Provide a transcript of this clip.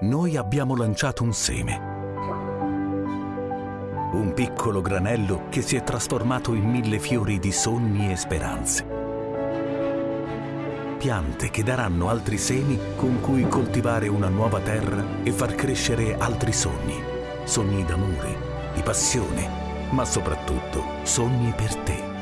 noi abbiamo lanciato un seme. Un piccolo granello che si è trasformato in mille fiori di sogni e speranze. Piante che daranno altri semi con cui coltivare una nuova terra e far crescere altri sogni. Sogni d'amore, di passione, ma soprattutto sogni per te.